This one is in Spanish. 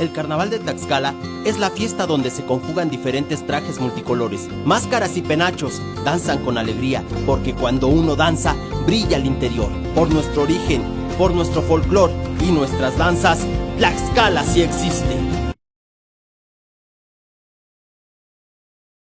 El carnaval de Tlaxcala es la fiesta donde se conjugan diferentes trajes multicolores, máscaras y penachos, danzan con alegría, porque cuando uno danza, brilla el interior. Por nuestro origen, por nuestro folclor y nuestras danzas, Tlaxcala sí existe.